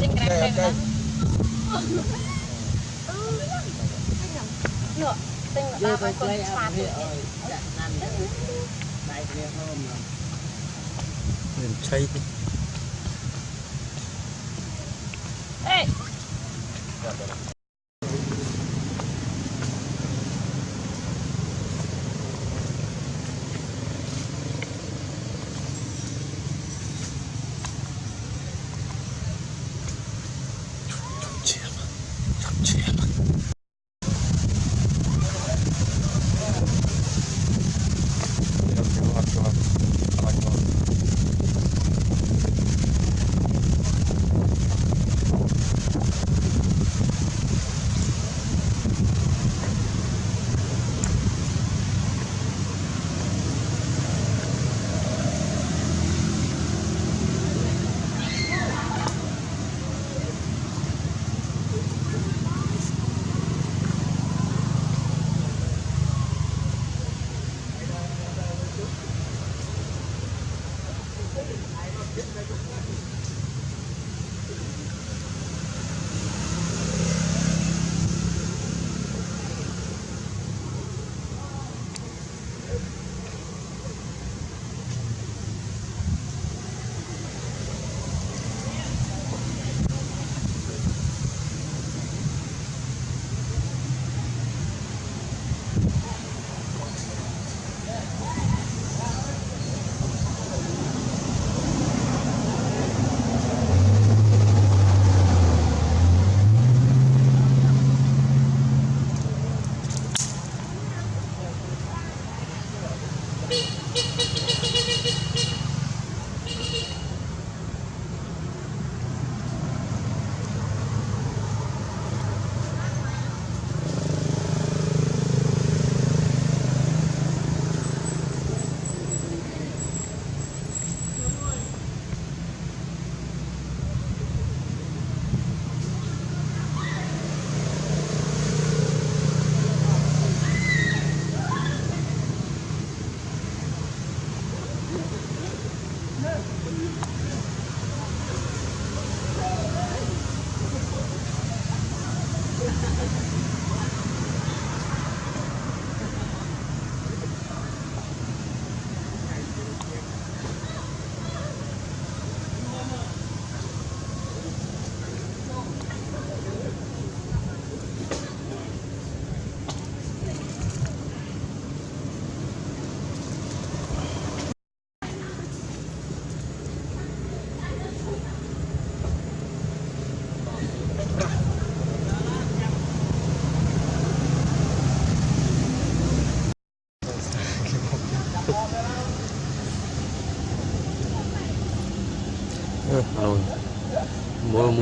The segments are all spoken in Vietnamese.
ទិញក្រែមទៅណាយកទិញដល់ឲ្យគាត់ស្វាទៀត ដាក់ណាន់ទៅដៃគ្នាហូម មានឆៃតិច អេ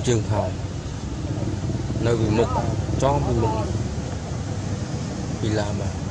trường học nơi bị mục cho bị mục vì làm mà.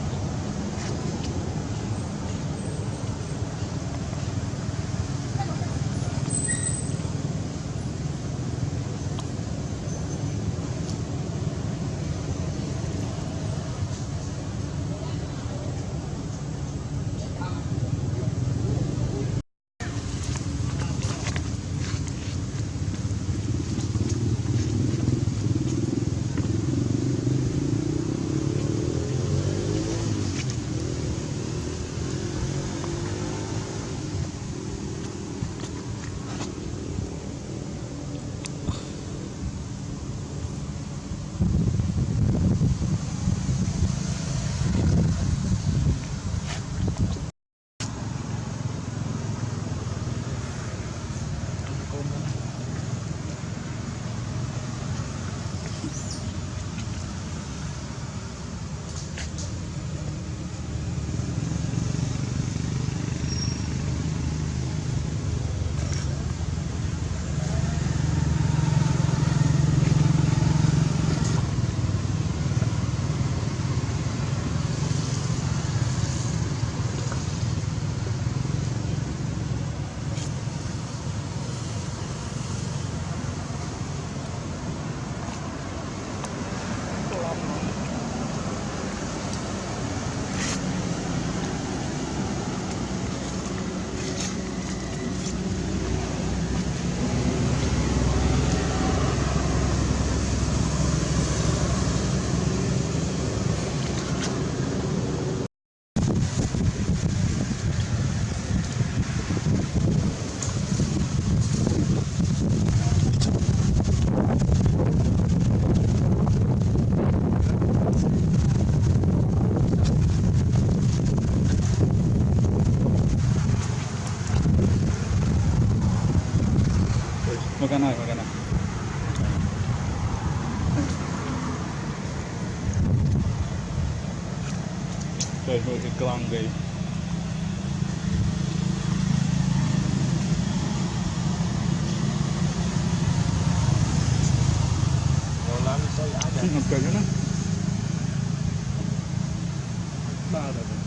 magana. Trời nuôi thì con gì Hãy subscribe cho kênh Ghiền Mì Gõ Để không bỏ lỡ những video hấp dẫn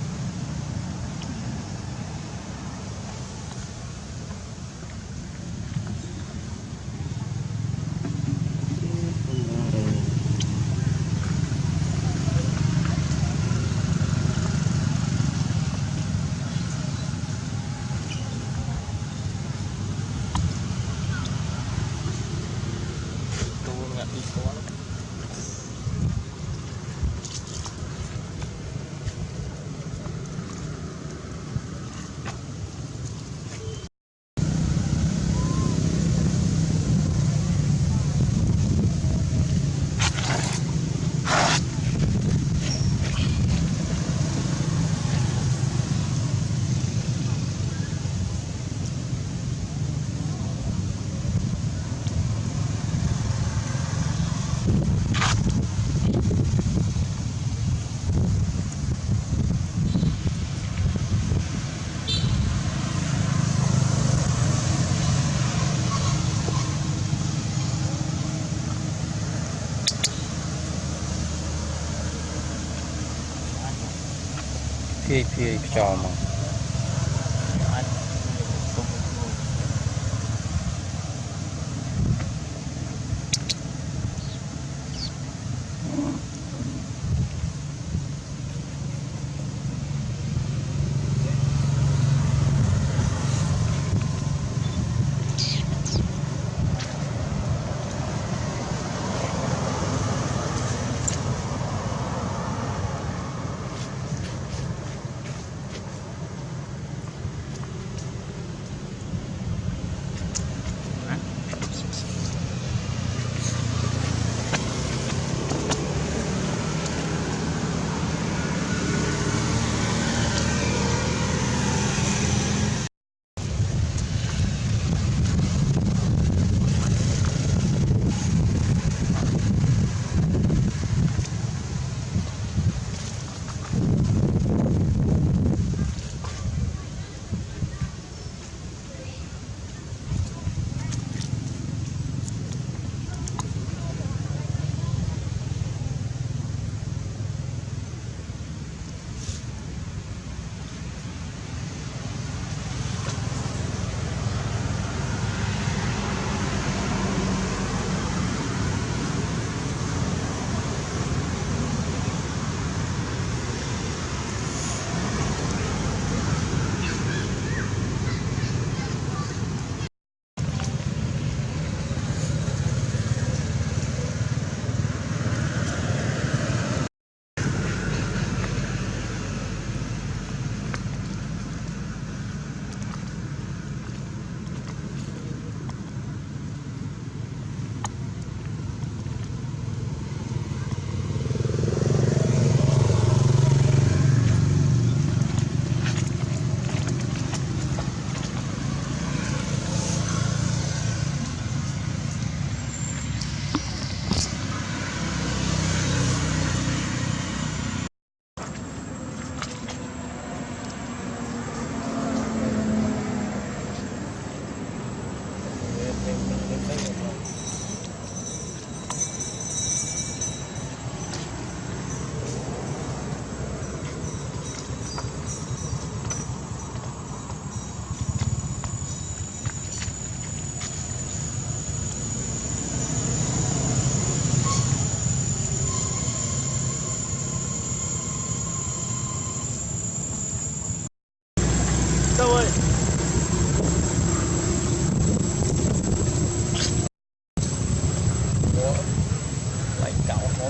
ភាយភាយខ្យល់មក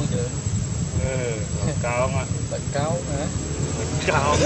môi trường ừ, bệnh cao không bệnh cao hả? Bệnh cao.